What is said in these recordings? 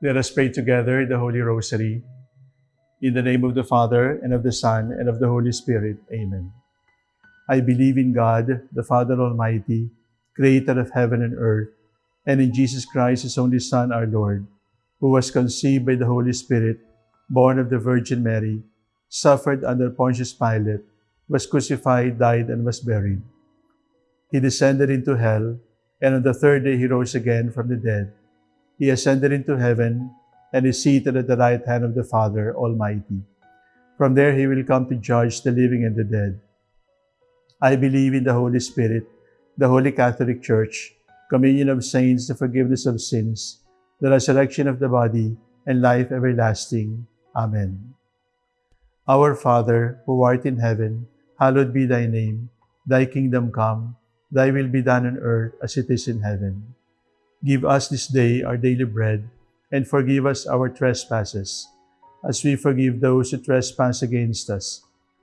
Let us pray together the Holy Rosary. In the name of the Father, and of the Son, and of the Holy Spirit. Amen. I believe in God, the Father Almighty, creator of heaven and earth, and in Jesus Christ, his only Son, our Lord, who was conceived by the Holy Spirit, born of the Virgin Mary, suffered under Pontius Pilate, was crucified, died, and was buried. He descended into hell, and on the third day he rose again from the dead. He ascended into heaven, and is seated at the right hand of the Father Almighty. From there he will come to judge the living and the dead. I believe in the Holy Spirit, the Holy Catholic Church, communion of saints, the forgiveness of sins, the resurrection of the body, and life everlasting. Amen. Our Father, who art in heaven, hallowed be thy name. Thy kingdom come, thy will be done on earth as it is in heaven. Give us this day our daily bread, and forgive us our trespasses, as we forgive those who trespass against us.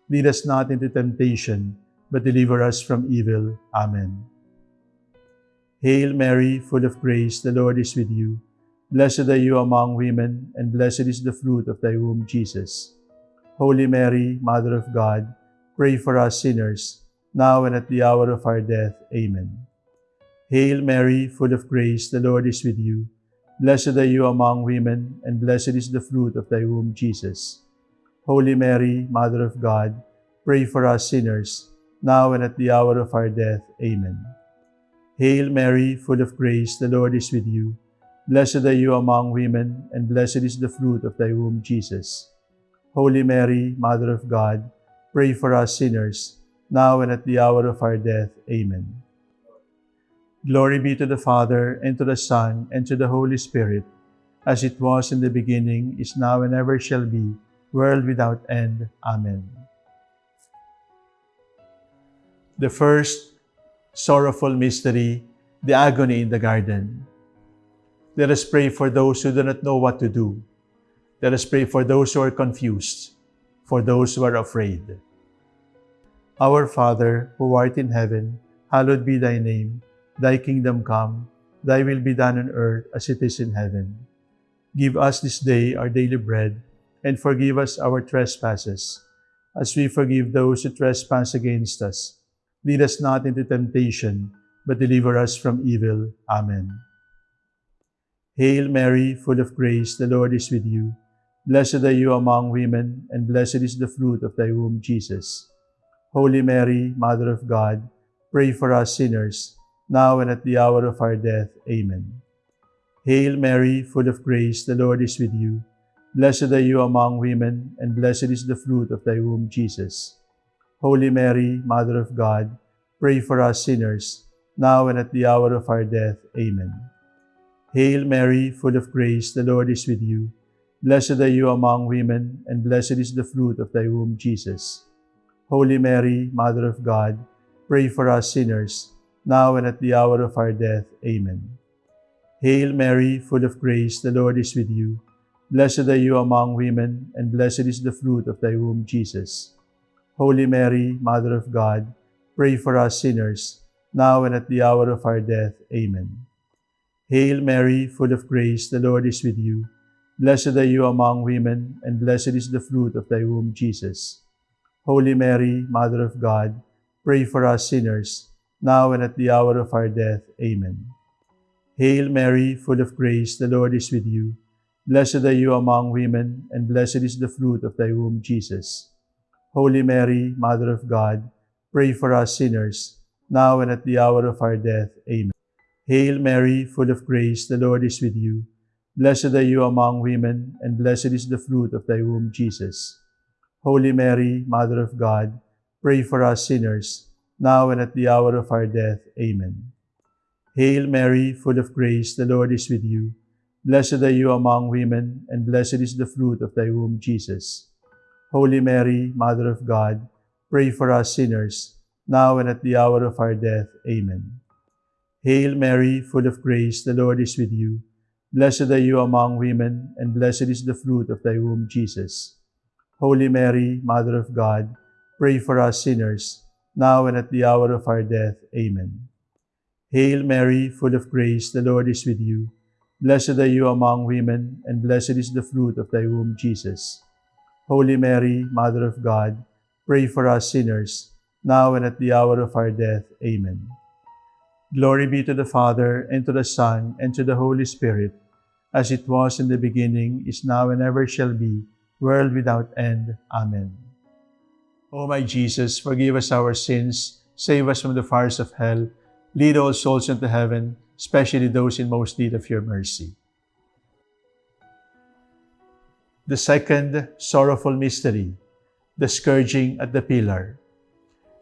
Lead us not into temptation, but deliver us from evil. Amen. Hail Mary, full of grace, the Lord is with you. Blessed are you among women, and blessed is the fruit of thy womb, Jesus. Holy Mary, Mother of God, pray for us sinners, now and at the hour of our death. Amen. Hail Mary, full of grace, the Lord is with you. Blessed are you among women, and blessed is the fruit of thy womb, Jesus. Holy Mary, Mother of God, pray for us sinners, now and at the hour of our death. Amen. Hail Mary, full of grace, the Lord is with you. Blessed are you among women, and blessed is the fruit of thy womb, Jesus. Holy Mary, Mother of God, pray for us sinners, now and at the hour of our death. Amen. Glory be to the Father, and to the Son, and to the Holy Spirit, as it was in the beginning, is now, and ever shall be, world without end. Amen. The first sorrowful mystery, the agony in the garden. Let us pray for those who do not know what to do. Let us pray for those who are confused, for those who are afraid. Our Father, who art in heaven, hallowed be thy name. Thy kingdom come, thy will be done on earth as it is in heaven. Give us this day our daily bread, and forgive us our trespasses, as we forgive those who trespass against us. Lead us not into temptation, but deliver us from evil. Amen. Hail Mary, full of grace, the Lord is with you. Blessed are you among women, and blessed is the fruit of thy womb, Jesus. Holy Mary, Mother of God, pray for us sinners, now and at the hour of our death. Amen. Hail Mary, full of grace, the Lord is with you. Blessed are you among women, and blessed is the fruit of thy womb, Jesus. Holy Mary, Mother of God, pray for us sinners, now and at the hour of our death. Amen. Hail Mary, full of grace, the Lord is with you. Blessed are you among women, and blessed is the fruit of thy womb, Jesus. Holy Mary, Mother of God, pray for us sinners, now and at the hour of our death. Amen. Hail Mary, full of grace, the Lord is with you. Blessed are you among women, and blessed is the fruit of thy womb, Jesus. Holy Mary, Mother of God, pray for us sinners, now and at the hour of our death. Amen. Hail Mary, full of grace, the Lord is with you. Blessed are you among women, and blessed is the fruit of thy womb, Jesus. Holy Mary, Mother of God, pray for us sinners, now and at the hour of our death. Amen. Hail Mary, full of grace, the Lord is with you. Blessed are you among women, and blessed is the fruit of thy womb, Jesus. Holy Mary, Mother of God, pray for us sinners, now and at the hour of our death. Amen. Hail Mary, full of grace, the Lord is with you. Blessed are you among women, and blessed is the fruit of thy womb, Jesus. Holy Mary, Mother of God, pray for us sinners, now and at the hour of our death. Amen. Hail Mary, full of grace, the Lord is with you. Blessed are you among women, and blessed is the fruit of thy womb, Jesus. Holy Mary, Mother of God, pray for us sinners, now and at the hour of our death. Amen. Hail Mary, full of grace, the Lord is with you. Blessed are you among women, and blessed is the fruit of thy womb, Jesus. Holy Mary, Mother of God, pray for us sinners, now and at the hour of our death. Amen. Hail Mary, full of grace, the Lord is with you. Blessed are you among women, and blessed is the fruit of thy womb, Jesus. Holy Mary, Mother of God, pray for us sinners, now and at the hour of our death. Amen. Glory be to the Father, and to the Son, and to the Holy Spirit, as it was in the beginning, is now, and ever shall be, world without end. Amen. O my Jesus, forgive us our sins, save us from the fires of hell, lead all souls into heaven, especially those in most need of your mercy. The second sorrowful mystery, the scourging at the pillar.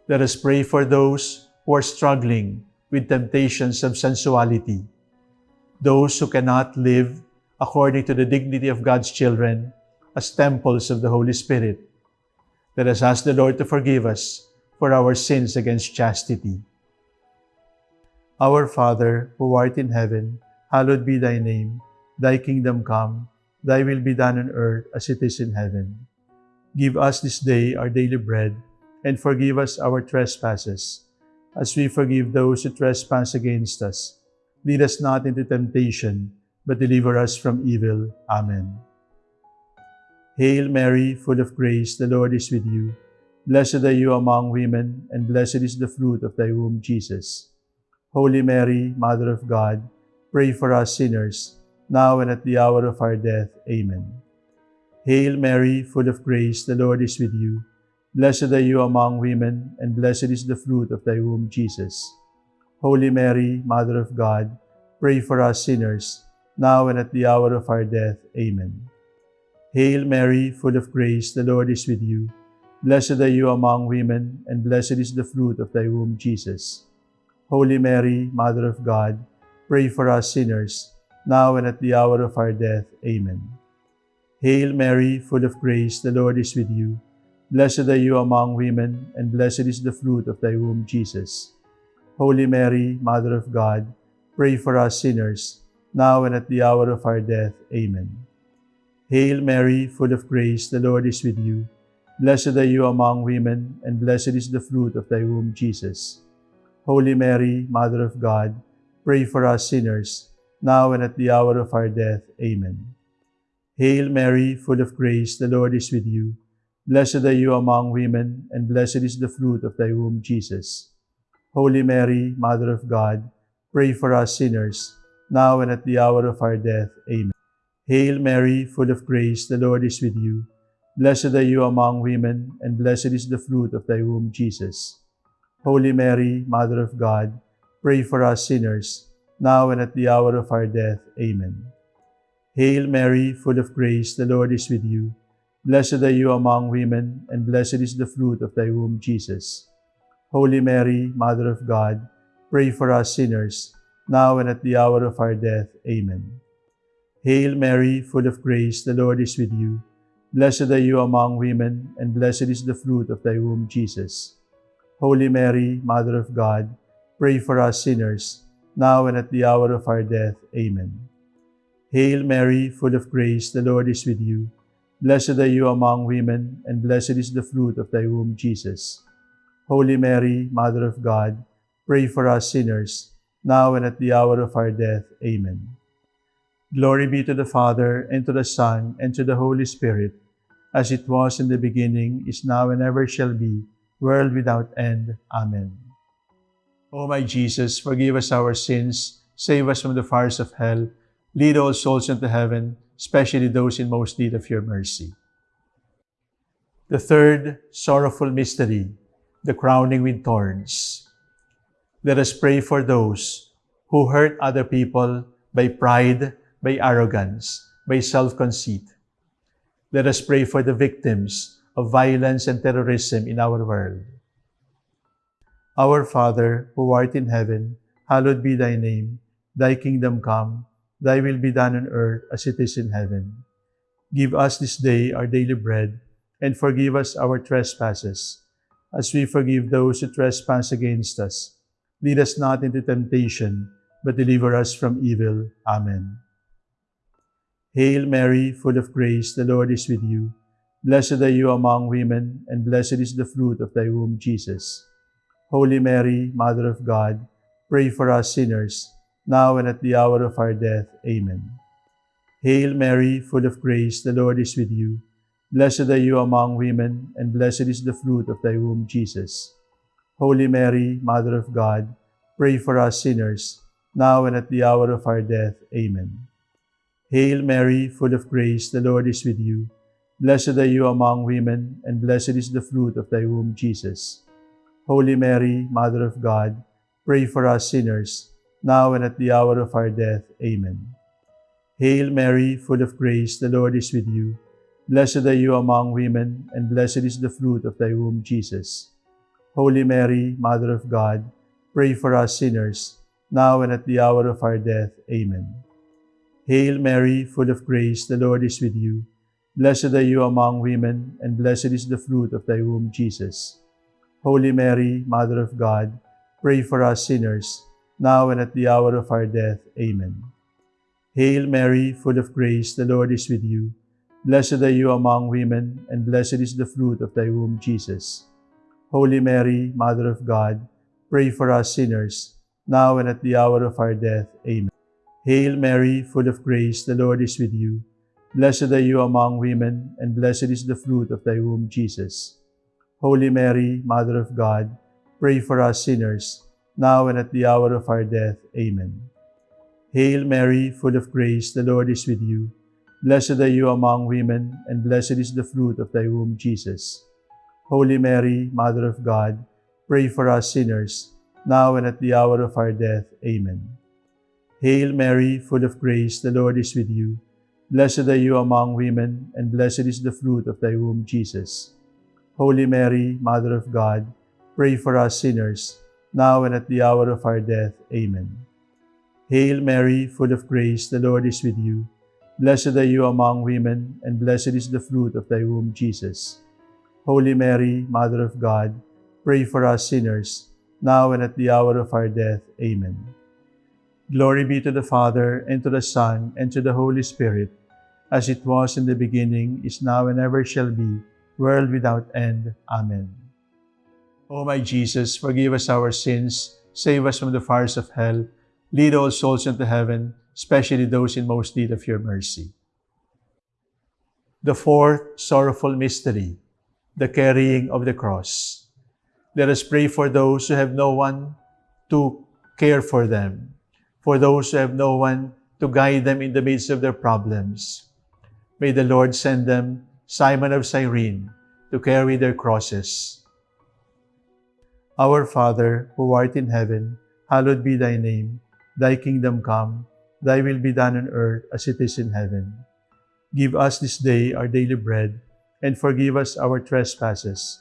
Let us pray for those who are struggling with temptations of sensuality, those who cannot live according to the dignity of God's children as temples of the Holy Spirit. Let us ask the Lord to forgive us for our sins against chastity. Our Father, who art in heaven, hallowed be thy name. Thy kingdom come, thy will be done on earth as it is in heaven. Give us this day our daily bread, and forgive us our trespasses, as we forgive those who trespass against us. Lead us not into temptation, but deliver us from evil. Amen. Hail Mary, full of grace, the Lord is with you. Blessed are you among women, and blessed is the fruit of thy womb, Jesus. Holy Mary, Mother of God, pray for us sinners, now and at the hour of our death. Amen. Hail Mary, full of grace, the Lord is with you. Blessed are you among women, and blessed is the fruit of thy womb, Jesus. Holy Mary, Mother of God, pray for us sinners, now and at the hour of our death. Amen. Hail Mary, full of grace, the Lord is with you. Blessed are you among women, and blessed is the fruit of thy womb, Jesus. Holy Mary, Mother of God, pray for us sinners, now and at the hour of our death. Amen. Hail Mary, full of grace, the Lord is with you. Blessed are you among women, and blessed is the fruit of thy womb, Jesus. Holy Mary, Mother of God, pray for us sinners, now and at the hour of our death. Amen. Hail Mary, full of grace, the Lord is with you. Blessed are you among women, and blessed is the fruit of thy womb, Jesus. Holy Mary, Mother of God, pray for us sinners, now and at the hour of our death. Amen. Hail Mary, full of grace, the Lord is with you. Blessed are you among women, and blessed is the fruit of thy womb, Jesus. Holy Mary, Mother of God, pray for us sinners, now and at the hour of our death. Amen. Hail Mary, full of grace, the Lord is with you. Blessed are you among women, and blessed is the fruit of thy womb, Jesus. Holy Mary, Mother of God, pray for us sinners, now and at the hour of our death. Amen. Hail Mary, full of grace, the Lord is with you. Blessed are you among women, and blessed is the fruit of thy womb, Jesus. Holy Mary, Mother of God, pray for us sinners, now and at the hour of our death. Amen. Hail Mary, full of grace, the Lord is with you. Blessed are you among women, and blessed is the fruit of thy womb, Jesus. Holy Mary, Mother of God, pray for us sinners, now and at the hour of our death. Amen. Hail Mary, full of grace, the Lord is with you. Blessed are you among women, and blessed is the fruit of thy womb, Jesus. Holy Mary, Mother of God, pray for us sinners, now and at the hour of our death. Amen. Glory be to the Father, and to the Son, and to the Holy Spirit, as it was in the beginning, is now, and ever shall be, world without end. Amen. O my Jesus, forgive us our sins, save us from the fires of hell, lead all souls into heaven, especially those in most need of your mercy. The third sorrowful mystery, the crowning with thorns. Let us pray for those who hurt other people by pride, by arrogance, by self-conceit. Let us pray for the victims of violence and terrorism in our world. Our Father, who art in heaven, hallowed be thy name. Thy kingdom come, thy will be done on earth as it is in heaven. Give us this day our daily bread, and forgive us our trespasses, as we forgive those who trespass against us. Lead us not into temptation, but deliver us from evil. Amen. Hail Mary, full of grace, the Lord is with you. Blessed are you among women, and blessed is the fruit of thy womb, Jesus. Holy Mary, Mother of God, pray for us sinners, now and at the hour of our death. Amen. Hail Mary, full of grace, the Lord is with you. Blessed are you among women, and blessed is the fruit of thy womb, Jesus. Holy Mary, Mother of God, pray for us sinners, now and at the hour of our death. Amen. Hail Mary, full of grace, the Lord is with you. Blessed are you among women, and blessed is the fruit of thy womb, Jesus. Holy Mary, Mother of God, pray for us sinners, now and at the hour of our death. Amen. Hail Mary, full of grace, the Lord is with you. Blessed are you among women, and blessed is the fruit of thy womb, Jesus. Holy Mary, Mother of God, pray for us sinners, now and at the hour of our death. Amen. Hail Mary, full of grace, the Lord is with you. Blessed are you among women, and blessed is the fruit of thy womb, Jesus. Holy Mary, Mother of God, pray for us sinners, now and at the hour of our death. Amen. Hail Mary, full of grace, the Lord is with you. Blessed are you among women, and blessed is the fruit of thy womb, Jesus. Holy Mary, Mother of God, pray for us sinners, now and at the hour of our death. Amen. Hail Mary, full of grace, the Lord is with you. Blessed are you among women, and blessed is the fruit of thy womb, Jesus. Holy Mary, Mother of God, pray for us sinners, now and at the hour of our death. Amen. Hail Mary, full of grace, the Lord is with you. Blessed are you among women, and blessed is the fruit of thy womb, Jesus. Holy Mary, Mother of God, pray for us sinners, now and at the hour of our death. Amen. Hail Mary, full of grace, the Lord is with you. Blessed are you among women, and blessed is the fruit of thy womb, Jesus. Holy Mary, Mother of God, pray for us sinners, now and at the hour of our death. Amen. Hail Mary, full of grace, the Lord is with you. Blessed are you among women, and blessed is the fruit of thy womb, Jesus. Holy Mary, Mother of God, pray for us sinners, now and at the hour of our death. Amen. Glory be to the Father, and to the Son, and to the Holy Spirit, as it was in the beginning, is now, and ever shall be, world without end. Amen. O my Jesus, forgive us our sins, save us from the fires of hell, lead all souls into heaven, especially those in most need of your mercy. The fourth sorrowful mystery, the carrying of the cross. Let us pray for those who have no one to care for them, for those who have no one to guide them in the midst of their problems. May the Lord send them Simon of Cyrene to carry their crosses. Our Father, who art in heaven, hallowed be thy name. Thy kingdom come, thy will be done on earth as it is in heaven. Give us this day our daily bread, and forgive us our trespasses,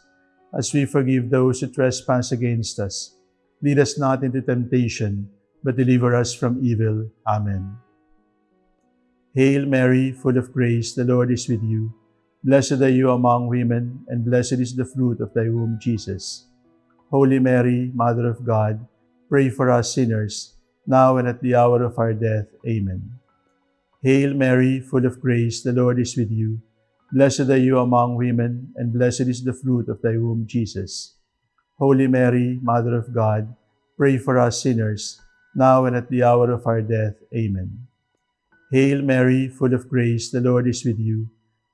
as we forgive those who trespass against us. Lead us not into temptation, but deliver us from evil. Amen. Hail Mary, full of grace, the Lord is with you. Blessed are you among women, and blessed is the fruit of thy womb, Jesus. Holy Mary, Mother of God, pray for us sinners, now and at the hour of our death. Amen. Hail Mary, full of grace, the Lord is with you. Blessed are you among women, and blessed is the fruit of thy womb, Jesus. Holy Mary, Mother of God, pray for us sinners, now and at the hour of our death. Amen. Hail Mary, full of grace, the Lord is with you.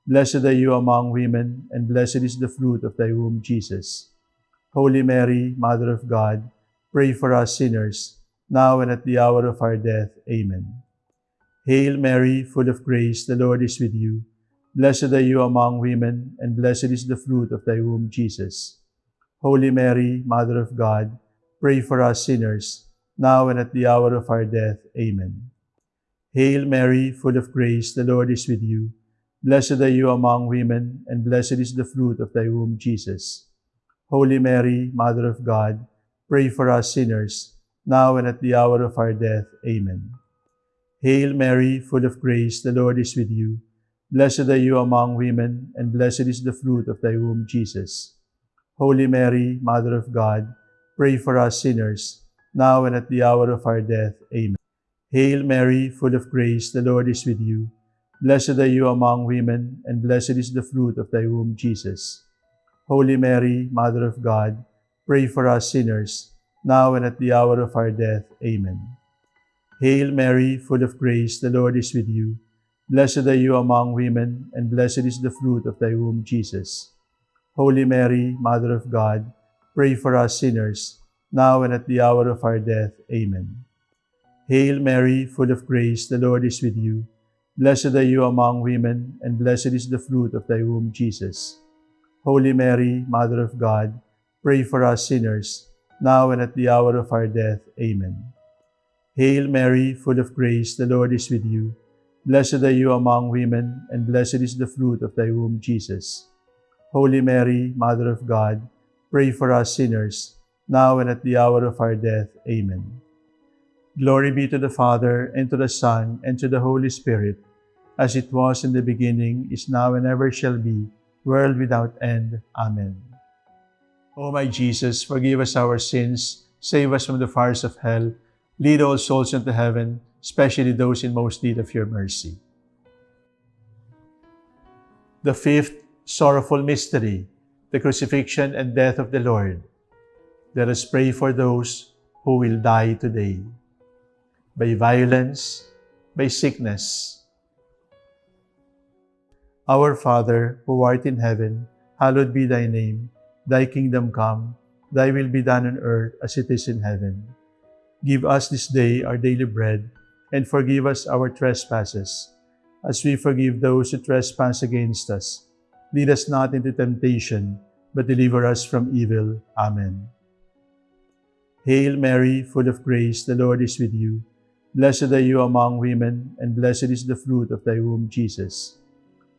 Blessed are you among women, and blessed is the fruit of thy womb, Jesus. Holy Mary, Mother of God, pray for us sinners, now and at the hour of our death. Amen. Hail Mary, full of grace, the Lord is with you. Blessed are you among women, and blessed is the fruit of thy womb, Jesus. Holy Mary, Mother of God, pray for us sinners, now and at the hour of our death. Amen. Hail Mary, full of grace, the Lord is with you. Blessed are you among women, and blessed is the fruit of thy womb, Jesus. Holy Mary, Mother of God, pray for us sinners, now and at the hour of our death. Amen. Hail Mary, full of grace, the Lord is with you. Blessed are you among women, and blessed is the fruit of thy womb, Jesus. Holy Mary, Mother of God, pray for us sinners, now and at the hour of our death. Amen. Hail Mary, full of grace, the Lord is with you. Blessed are you among women, and blessed is the fruit of thy womb, Jesus. Holy Mary, Mother of God, pray for us sinners, now and at the hour of our death. Amen. Hail Mary, full of grace, the Lord is with you. Blessed are you among women, and blessed is the fruit of thy womb, Jesus. Holy Mary, Mother of God, pray for us sinners, now and at the hour of our death. Amen. Hail Mary, full of grace, the Lord is with you. Blessed are you among women, and blessed is the fruit of thy womb, Jesus. Holy Mary, Mother of God, pray for us sinners, now and at the hour of our death. Amen. Hail Mary, full of grace, the Lord is with you. Blessed are you among women, and blessed is the fruit of thy womb, Jesus. Holy Mary, Mother of God, pray for us sinners, now and at the hour of our death. Amen. Glory be to the Father, and to the Son, and to the Holy Spirit, as it was in the beginning, is now, and ever shall be, world without end. Amen. O my Jesus, forgive us our sins, save us from the fires of hell, lead all souls into heaven, especially those in most need of your mercy. The fifth sorrowful mystery, the crucifixion and death of the Lord. Let us pray for those who will die today by violence, by sickness. Our Father, who art in heaven, hallowed be thy name. Thy kingdom come, thy will be done on earth as it is in heaven. Give us this day our daily bread, and forgive us our trespasses, as we forgive those who trespass against us. Lead us not into temptation, but deliver us from evil. Amen. Hail Mary, full of grace, the Lord is with you. Blessed are you among women, and blessed is the fruit of thy womb, Jesus.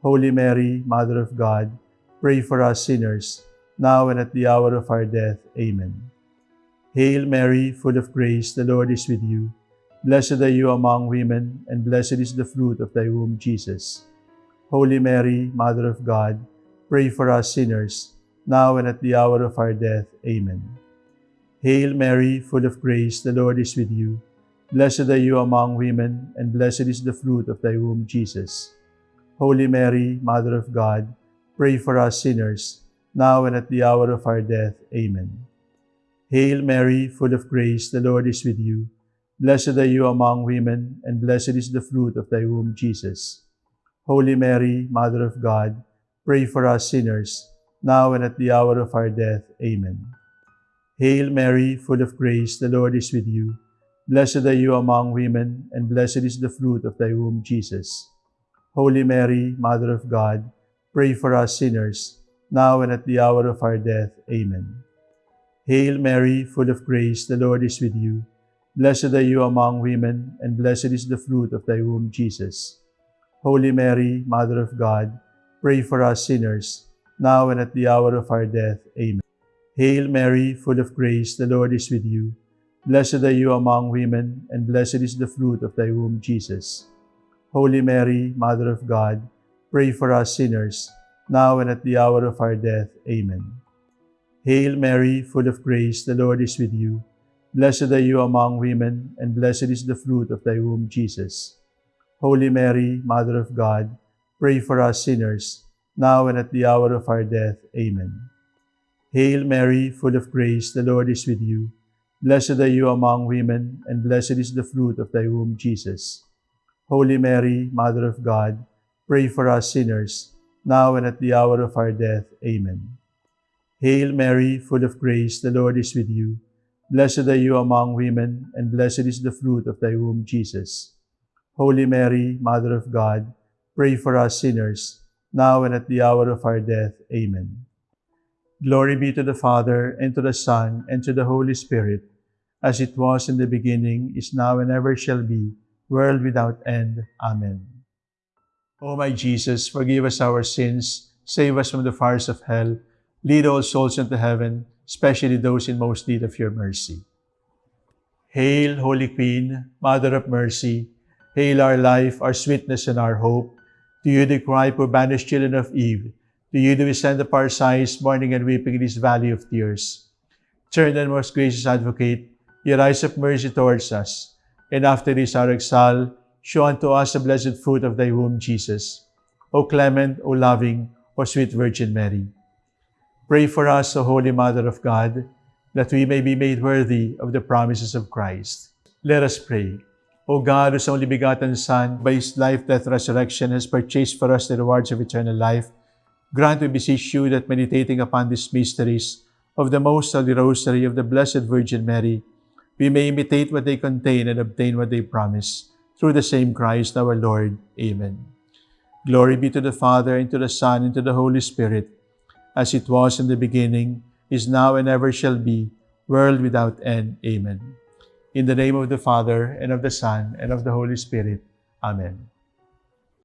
Holy Mary, Mother of God, pray for us sinners, now and at the hour of our death. Amen. Hail Mary, full of grace, the Lord is with you. Blessed are you among women, and blessed is the fruit of thy womb, Jesus. Holy Mary, Mother of God, pray for us sinners, now and at the hour of our death. Amen. Hail Mary, full of grace, the Lord is with you. Blessed are you among women, and blessed is the fruit of thy womb, Jesus. Holy Mary, Mother of God, pray for us sinners, now and at the hour of our death. Amen. Hail Mary, full of grace, the Lord is with you. Blessed are you among women, and blessed is the fruit of thy womb, Jesus. Holy Mary, Mother of God, pray for us sinners, now and at the hour of our death. Amen. Hail Mary, full of grace, the Lord is with you. Blessed are you among women, and blessed is the fruit of thy womb, Jesus. Holy Mary, Mother of God, pray for us sinners, now and at the hour of our death. Amen. Hail Mary, full of grace, the Lord is with you. Blessed are you among women, and blessed is the fruit of thy womb, Jesus. Holy Mary, Mother of God, pray for us sinners, now and at the hour of our death. Amen. Hail Mary, full of grace, the Lord is with you. Blessed are you among women, and blessed is the fruit of thy womb, Jesus. Holy Mary, Mother of God, pray for us sinners, now and at the hour of our death. Amen. Hail Mary, full of grace, the Lord is with you. Blessed are you among women, and blessed is the fruit of thy womb, Jesus. Holy Mary, Mother of God, pray for us sinners, now and at the hour of our death. Amen. Hail Mary, full of grace, the Lord is with you. Blessed are you among women, and blessed is the fruit of thy womb, Jesus. Holy Mary, Mother of God, pray for us sinners, now and at the hour of our death. Amen. Hail Mary, full of grace, the Lord is with you. Blessed are you among women, and blessed is the fruit of thy womb, Jesus. Holy Mary, Mother of God, pray for us sinners, now and at the hour of our death. Amen. Glory be to the Father, and to the Son, and to the Holy Spirit, as it was in the beginning, is now, and ever shall be, world without end. Amen. O my Jesus, forgive us our sins, save us from the fires of hell, lead all souls into heaven, especially those in most need of your mercy. Hail, Holy Queen, Mother of Mercy, hail our life, our sweetness, and our hope. To you the cry, poor banished children of Eve. To you do we send up our sighs, mourning and weeping in this valley of tears. Turn then, most gracious Advocate, your eyes of mercy towards us, and after this our exile, show unto us the blessed fruit of thy womb, Jesus. O clement, O loving, O sweet Virgin Mary. Pray for us, O Holy Mother of God, that we may be made worthy of the promises of Christ. Let us pray. O God, whose only begotten Son, by his life, death, resurrection, has purchased for us the rewards of eternal life, grant, we beseech you, that meditating upon these mysteries of the Most Holy Rosary of the Blessed Virgin Mary, we may imitate what they contain and obtain what they promise. Through the same Christ our Lord. Amen. Glory be to the Father, and to the Son, and to the Holy Spirit, as it was in the beginning, is now, and ever shall be, world without end. Amen. In the name of the Father, and of the Son, and of the Holy Spirit. Amen.